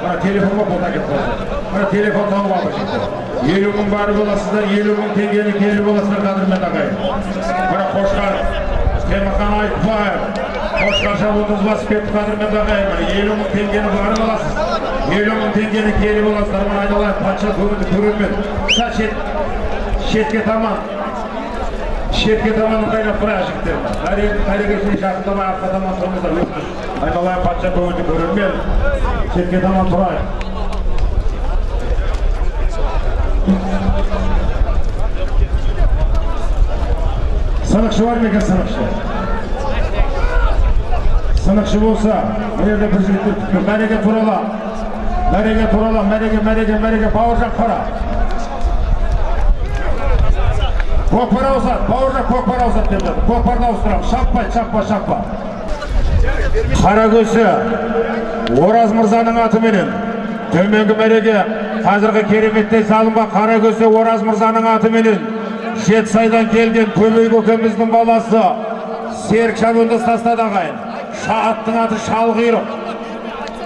мына телефонға әкеп қойды мына телефон тауып алды елу мың бар боласыздар елу мың теңгені келі боласыздар қадірмен ағайын мына қошқар темірхан айтбаев қошқарша басып кетті қадірмен ағайын елу мың теңгені барып аласыз елу мың теңгені келі боласыздар мына айналайын патша көңілді көрермен шетке таман шетке таман ыңғайлап тұрайық жігіттер әрекетіне жақындамай артқа таман тұрыңыздар өтініш айналайын патша көңілді көрермен шетке таман тұрайық сынықшы бар ма екен сынықшы сынықшы болса мына жерде бір жігіттер мәреге турала мәреге турала мәреге мәреге мәреге бауыржан қара көкпар ауысады бауыржан көкпар ауысады деп жатыр. Көкпарды ауыстырамыз шаппай шаппа шаппа қаракөзі ораз мырзаның атыменен төменгі мәреге қазіргі кереметтей салынған қаракөзі ораз мырзаның атыменен жетісайдан келген көмей көкеміздің баласы серік шабандоз тастады ағайын. Аттың аты шалқұйрық